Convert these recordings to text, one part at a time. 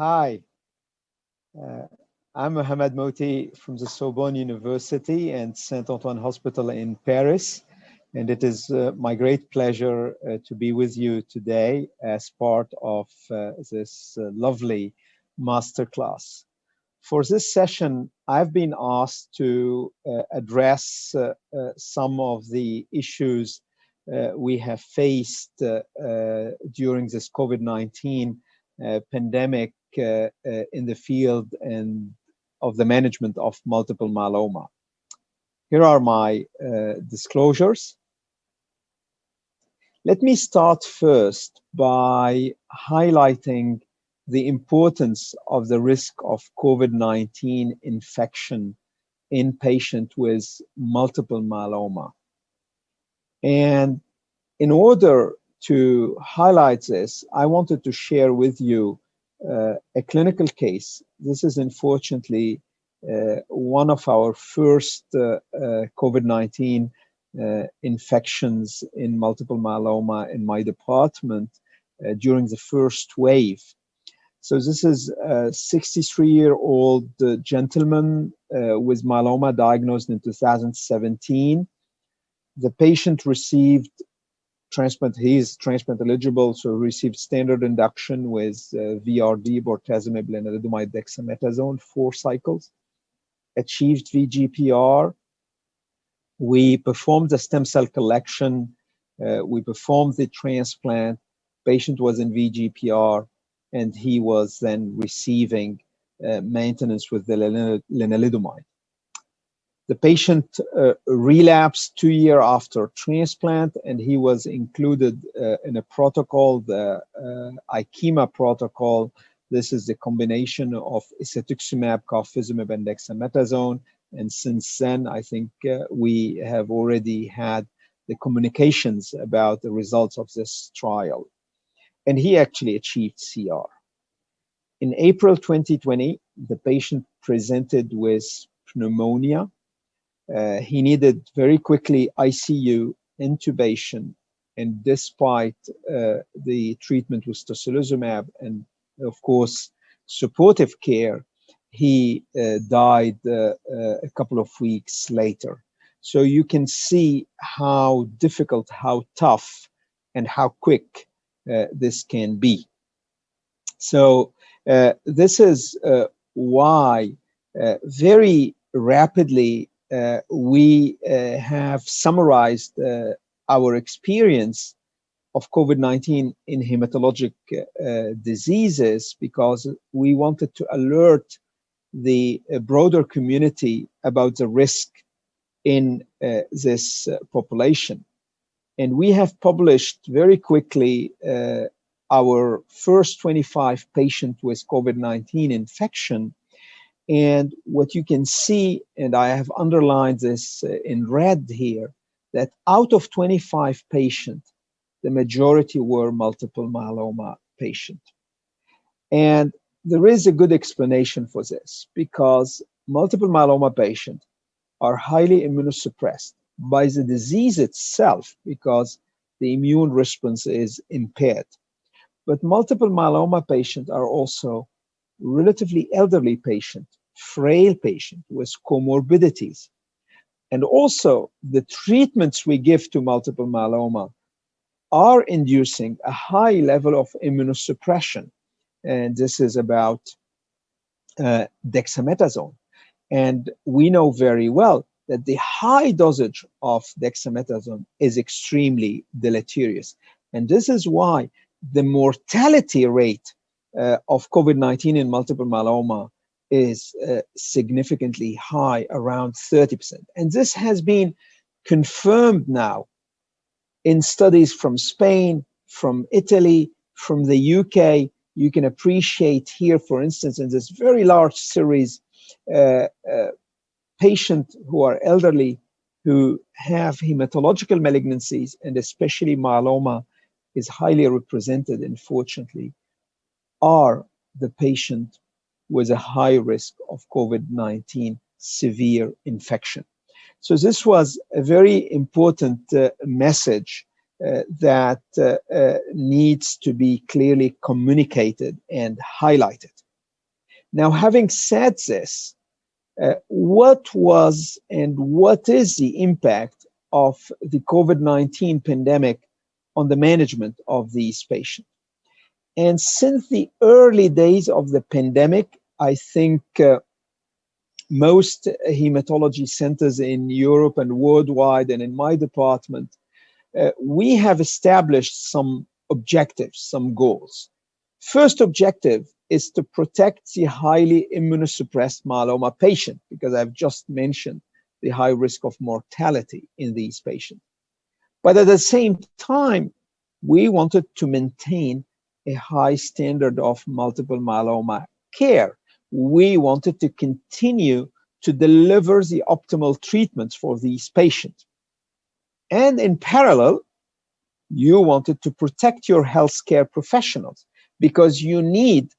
Hi, uh, I'm Mohamad Mohty from the Sorbonne University and Saint Antoine Hospital in Paris. And it is uh, my great pleasure uh, to be with you today as part of uh, this uh, lovely masterclass. For this session, I've been asked to uh, address some of the issues we have faced during this COVID-19 pandemic uh, uh, in the field and of the management of multiple myeloma. Here are my uh, disclosures. Let me start first by highlighting the importance of the risk of COVID-19 infection in patients with multiple myeloma. And in order to highlight this, I wanted to share with you uh, a clinical case. This is unfortunately uh, one of our first uh, uh COVID-19 uh, infections in multiple myeloma in my department uh, during the first wave. So this is a 63-year-old gentleman with myeloma diagnosed in 2017. The patient received transplant, he is transplant eligible, so received standard induction with uh, VRD, bortezomib, lenalidomide, dexamethasone, four cycles, achieved VGPR. We performed the stem cell collection. Uh, we performed the transplant. Patient was in VGPR, and he was then receiving uh, maintenance with the lenalidomide. The patient uh, relapsed two years after transplant, and he was included uh, in a protocol, the uh, protocol. This is the combination of isatuximab, carfilzomib, and dexamethasone. And since then, I think uh, we have already had the communications about the results of this trial. And he actually achieved CR. In April 2020, the patient presented with pneumonia uh, he needed very quickly ICU intubation, and despite uh, the treatment with tocilizumab and, of course, supportive care, he uh, died uh, uh, a couple of weeks later. So you can see how difficult, how tough, and how quick this can be. So this is why very rapidly we uh, have summarized uh, our experience of COVID-19 in hematologic diseases because we wanted to alert the broader community about the risk in uh, this uh, population. And we have published very quickly uh, our first 25 patients with COVID-19 infection and what you can see, and I have underlined this uh, in red here, that out of 25 patients, the majority were multiple myeloma patients. And there is a good explanation for this because multiple myeloma patients are highly immunosuppressed by the disease itself because the immune response is impaired. But multiple myeloma patients are also relatively elderly patients frail patient with comorbidities. And also the treatments we give to multiple myeloma are inducing a high level of immunosuppression. And this is about uh, dexamethasone. And we know very well that the high dosage of dexamethasone is extremely deleterious. And this is why the mortality rate uh, of COVID-19 in multiple myeloma is uh, significantly high, around 30%. And this has been confirmed now in studies from Spain, from Italy, from the UK. You can appreciate here, for instance, in this very large series, uh, uh, patients who are elderly, who have hematological malignancies, and especially myeloma is highly represented, unfortunately, are the patient with a high risk of COVID-19 severe infection. So this was a very important uh, message uh, that uh, uh needs to be clearly communicated and highlighted. Now, having said this, uh, what was and what is the impact of the COVID-19 pandemic on the management of these patients? And since the early days of the pandemic, I think uh, most hematology centers in Europe and worldwide and in my department, uh, we have established some objectives, some goals. First objective is to protect the highly immunosuppressed myeloma patient, because I've just mentioned the high risk of mortality in these patients. But at the same time, we wanted to maintain a high standard of multiple myeloma care. We wanted to continue to deliver the optimal treatments for these patients. And in parallel, you wanted to protect your healthcare professionals because you need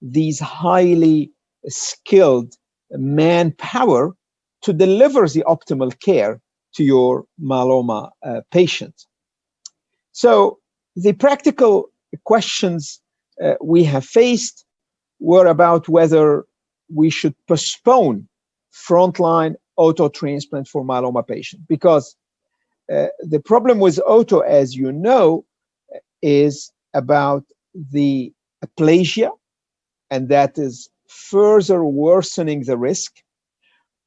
these highly skilled manpower to deliver the optimal care to your myeloma uh, patient. So the practical questions uh, we have faced were about whether we should postpone frontline auto transplant for myeloma patients because uh, the problem with auto, as you know, is about the aplasia, and that is further worsening the risk.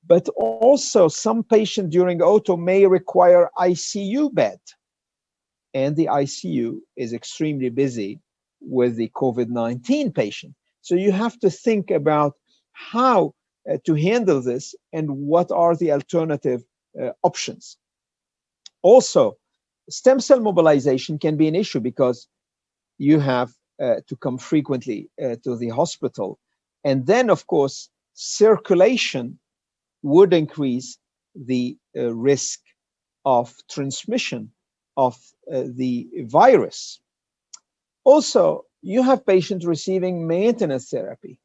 But also some patient during auto may require ICU bed. And the ICU is extremely busy with the COVID-19 patient. So you have to think about how uh, to handle this and what are the alternative uh, options. Also, stem cell mobilization can be an issue because you have uh, to come frequently uh, to the hospital. And then, of course, circulation would increase the uh, risk of transmission of uh, the virus. Also, you have patients receiving maintenance therapy,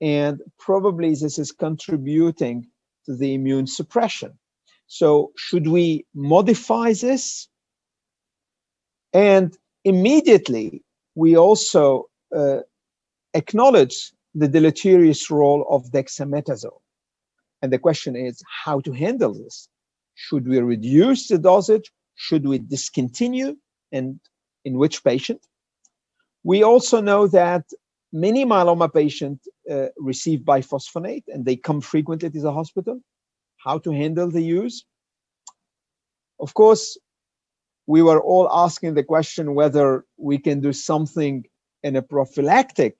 and probably this is contributing to the immune suppression. So should we modify this? And immediately, we also uh, acknowledge the deleterious role of dexamethasone. And the question is how to handle this. Should we reduce the dosage? Should we discontinue? And in which patient? We also know that many myeloma patients uh, receive biphosphonate and they come frequently to the hospital how to handle the use. Of course, we were all asking the question whether we can do something in a prophylactic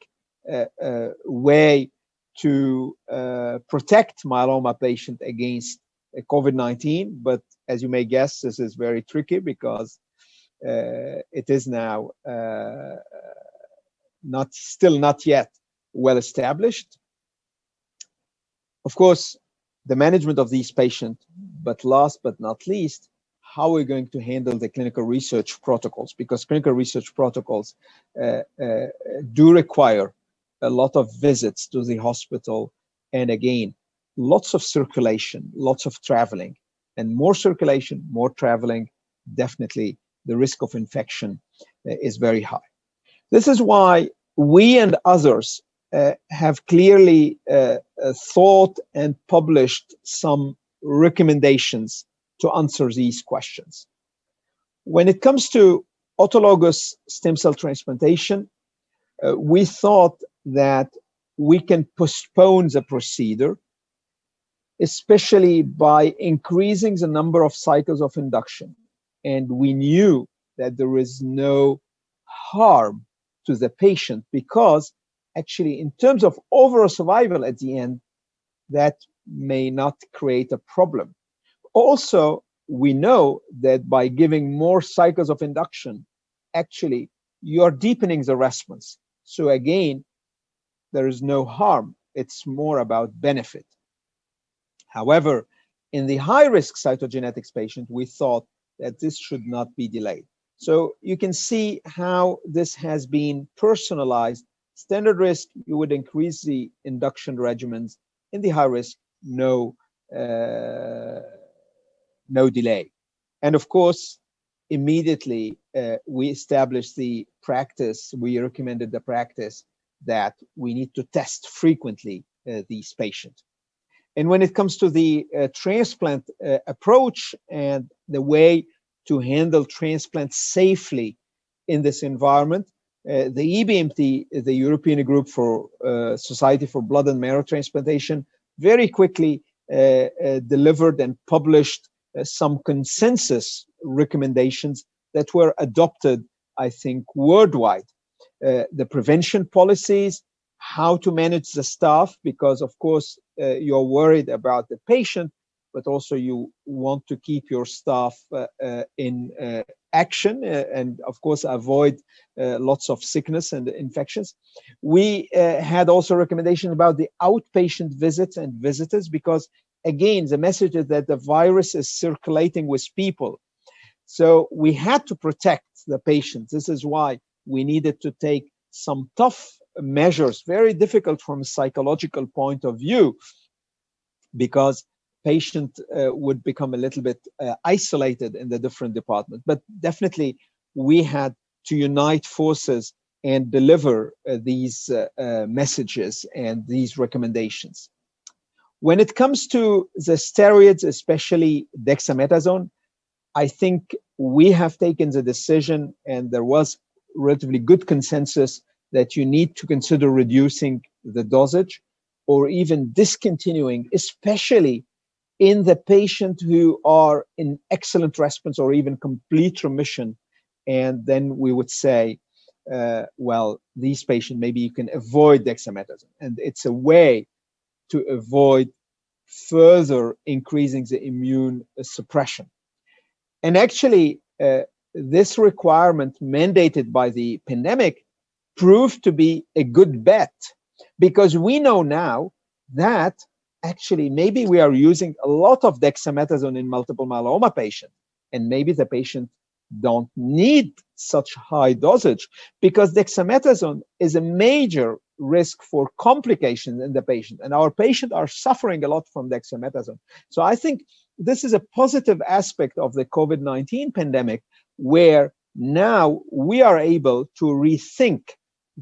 uh, uh, way to uh, protect myeloma patient against uh, COVID-19. But as you may guess, this is very tricky because it is now uh, not still not yet well established. Of course, the management of these patients, but last but not least, how we're going to handle the clinical research protocols because clinical research protocols uh, uh, do require a lot of visits to the hospital and again lots of circulation lots of traveling and more circulation more traveling definitely the risk of infection uh, is very high this is why we and others uh, have clearly uh, uh, thought and published some recommendations to answer these questions. When it comes to autologous stem cell transplantation, uh, we thought that we can postpone the procedure, especially by increasing the number of cycles of induction. And we knew that there is no harm to the patient because actually in terms of overall survival at the end, that may not create a problem. Also, we know that by giving more cycles of induction, actually you're deepening the response. So again, there is no harm. It's more about benefit. However, in the high risk cytogenetics patient, we thought that this should not be delayed. So you can see how this has been personalized Standard risk, you would increase the induction regimens. In the high risk, no, uh, no delay. And of course, immediately uh, we established the practice, we recommended the practice that we need to test frequently uh, these patients. And when it comes to the uh, transplant uh, approach and the way to handle transplant safely in this environment, uh, the EBMT, the European Group for uh, Society for Blood and Marrow Transplantation, very quickly uh, delivered and published some consensus recommendations that were adopted, I think, worldwide. the prevention policies, how to manage the staff, because of course uh, Uh, you're worried about the patient, but also you want to keep your staff uh, uh, in uh, action uh, and of course avoid lots of sickness and infections. We had also recommendations about the outpatient visits and visitors because again, the message is that the virus is circulating with people. So we had to protect the patients. This is why we needed to take some tough measures, very difficult from a psychological point of view, because patient uh, would become a little bit uh, isolated in the different departments. But definitely we had to unite forces and deliver uh, these uh, uh, messages and these recommendations. When it comes to the steroids, especially dexamethasone, I think we have taken the decision and there was relatively good consensus that you need to consider reducing the dosage or even discontinuing, especially in the patient who are in excellent response or even complete remission. And then we would say, uh, well, these patients, maybe you can avoid dexamethasone. And it's a way to avoid further increasing the immune suppression. And actually, uh, this requirement mandated by the pandemic proved to be a good bet. Because we know now that actually maybe we are using a lot of dexamethasone in multiple myeloma patients. And maybe the patient don't need such high dosage because dexamethasone is a major risk for complications in the patient. And our patients are suffering a lot from dexamethasone. So i think this is a positive aspect of the covid-19 pandemic where now we are able to rethink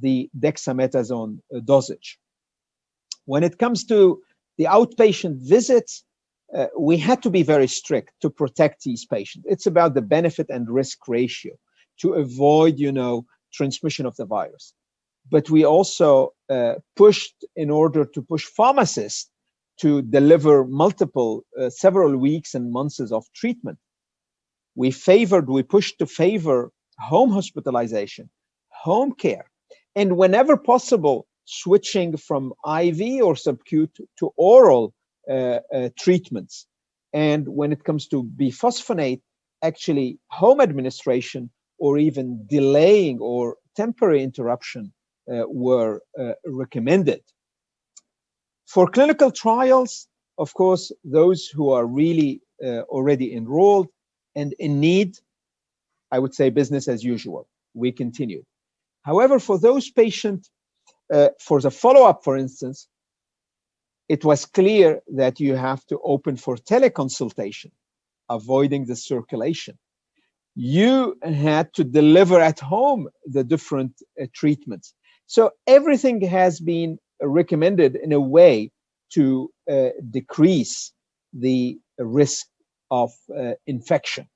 the dexamethasone uh, dosage. When it comes to the outpatient visits, uh, we had to be very strict to protect these patients. It's about the benefit and risk ratio to avoid, you know, transmission of the virus. But we also uh, pushed in order to push pharmacists to deliver multiple, uh, several weeks and months of treatment. We favored, we pushed to favor home hospitalization, home care, and whenever possible, switching from IV or subcut to oral uh, uh, treatments. And when it comes to biphosphonate, actually home administration or even delaying or temporary interruption uh, were uh, recommended. For clinical trials, of course, those who are really uh, already enrolled and in need, I would say business as usual. We continued. However, for those patients, uh, for the follow-up, for instance, it was clear that you have to open for teleconsultation, avoiding the circulation. You had to deliver at home the different uh, treatments. So everything has been recommended in a way to uh, decrease the risk of uh, infection.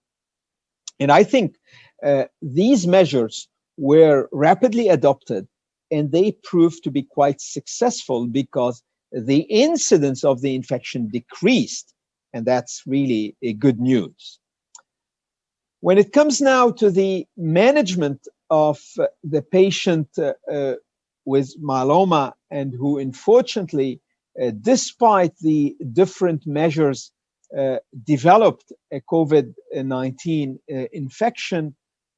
And I think uh, these measures were rapidly adopted and they proved to be quite successful because the incidence of the infection decreased and that's really a good news. When it comes now to the management of the patient uh, uh, with myeloma and who unfortunately, uh, despite the different measures, uh, developed a COVID-19 uh, infection,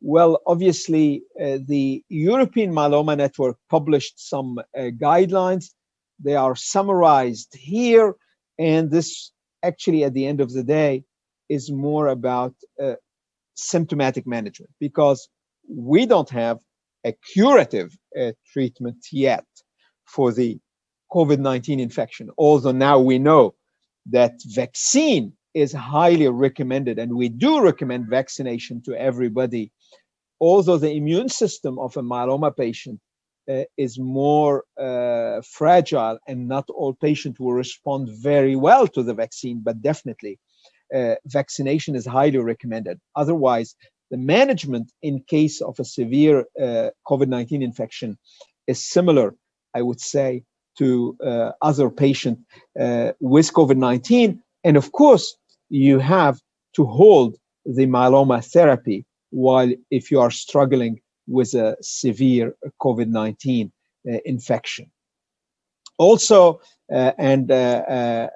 well, obviously, uh, the European Myeloma Network published some uh, guidelines. They are summarized here. And this actually, at the end of the day, is more about uh, symptomatic management because we don't have a curative uh, treatment yet for the COVID-19 infection. Although now we know that vaccine is highly recommended and we do recommend vaccination to everybody although the immune system of a myeloma patient uh, is more uh, fragile and not all patients will respond very well to the vaccine, but definitely uh, vaccination is highly recommended. Otherwise, the management in case of a severe uh, COVID-19 infection is similar, I would say, to uh, other patients uh, with COVID-19. And of course, you have to hold the myeloma therapy while if you are struggling with a severe COVID-19 uh, infection. Also, uh, and uh,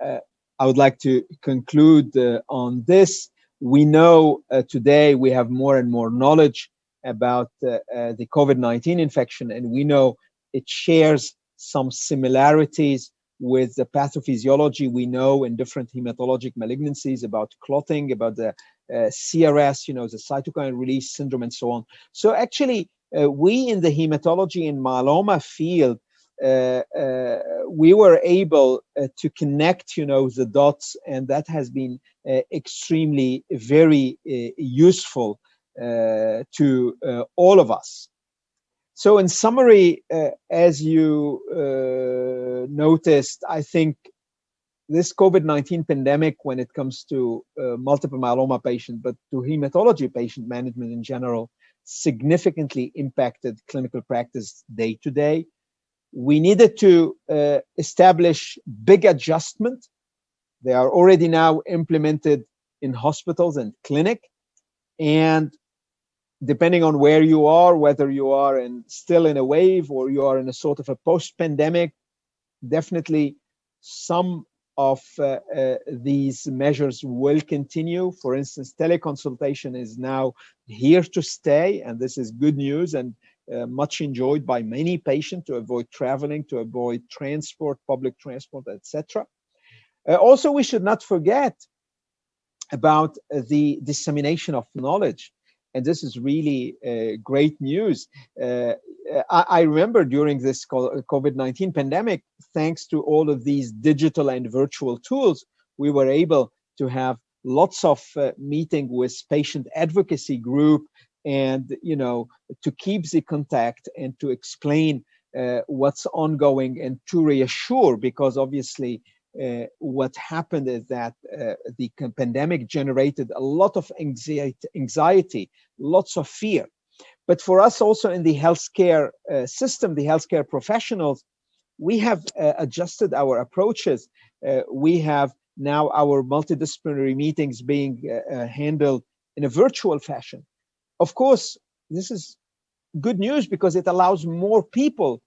I would like to conclude on this, we know today we have more and more knowledge about the COVID-19 infection, and we know it shares some similarities with the pathophysiology we know in different hematologic malignancies about clotting, about the CRS, you know, the cytokine release syndrome and so on. So actually, uh, we in the hematology and myeloma field, uh, uh we were able uh, to connect, you know, the dots, and that has been uh, extremely very useful to all of us. So in summary, as you noticed, I think this COVID-19 pandemic, when it comes to uh, multiple myeloma patient, but to hematology patient management in general, significantly impacted clinical practice day to day. We needed to uh, establish big adjustment. They are already now implemented in hospitals and clinic. And depending on where you are, whether you are in still in a wave or you are in a sort of a post-pandemic, definitely some of uh, uh, these measures will continue. For instance, teleconsultation is now here to stay, and this is good news and uh, much enjoyed by many patients to avoid traveling, to avoid transport, public transport, etc. Uh, also, we should not forget about the dissemination of knowledge and this is really uh, great news. I, I, remember during this COVID-19 pandemic, thanks to all of these digital and virtual tools, we were able to have lots of uh, meeting with patient advocacy group and, you know, to keep the contact and to explain uh, what's ongoing and to reassure because obviously uh, what happened is that uh, the pandemic generated a lot of anxiety, anxiety, lots of fear. But for us also in the healthcare uh, system, the healthcare professionals, we have uh, adjusted our approaches. Uh, we have now our multidisciplinary meetings being uh, handled in a virtual fashion. Of course, this is good news because it allows more people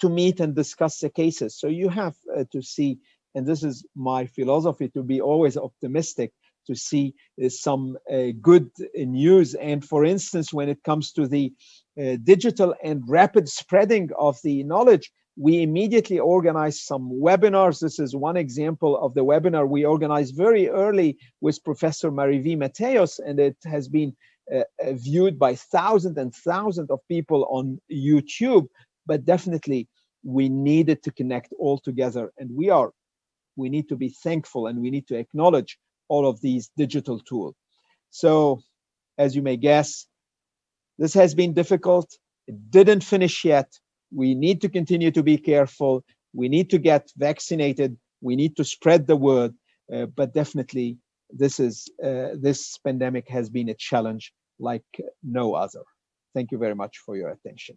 to meet and discuss the cases. So you have to see and this is my philosophy to be always optimistic to see uh, some uh, good news. And for instance, when it comes to the uh, digital and rapid spreading of the knowledge, we immediately organized some webinars. This is one example of the webinar we organized very early with Professor Mariví Mateos, and it has been uh, uh, viewed by thousands and thousands of people on YouTube. But definitely, we needed to connect all together, and we are we need to be thankful and we need to acknowledge all of these digital tools. So as you may guess, this has been difficult. It didn't finish yet. We need to continue to be careful. We need to get vaccinated. We need to spread the word. Uh, but definitely, this is uh, this pandemic has been a challenge like no other. Thank you very much for your attention.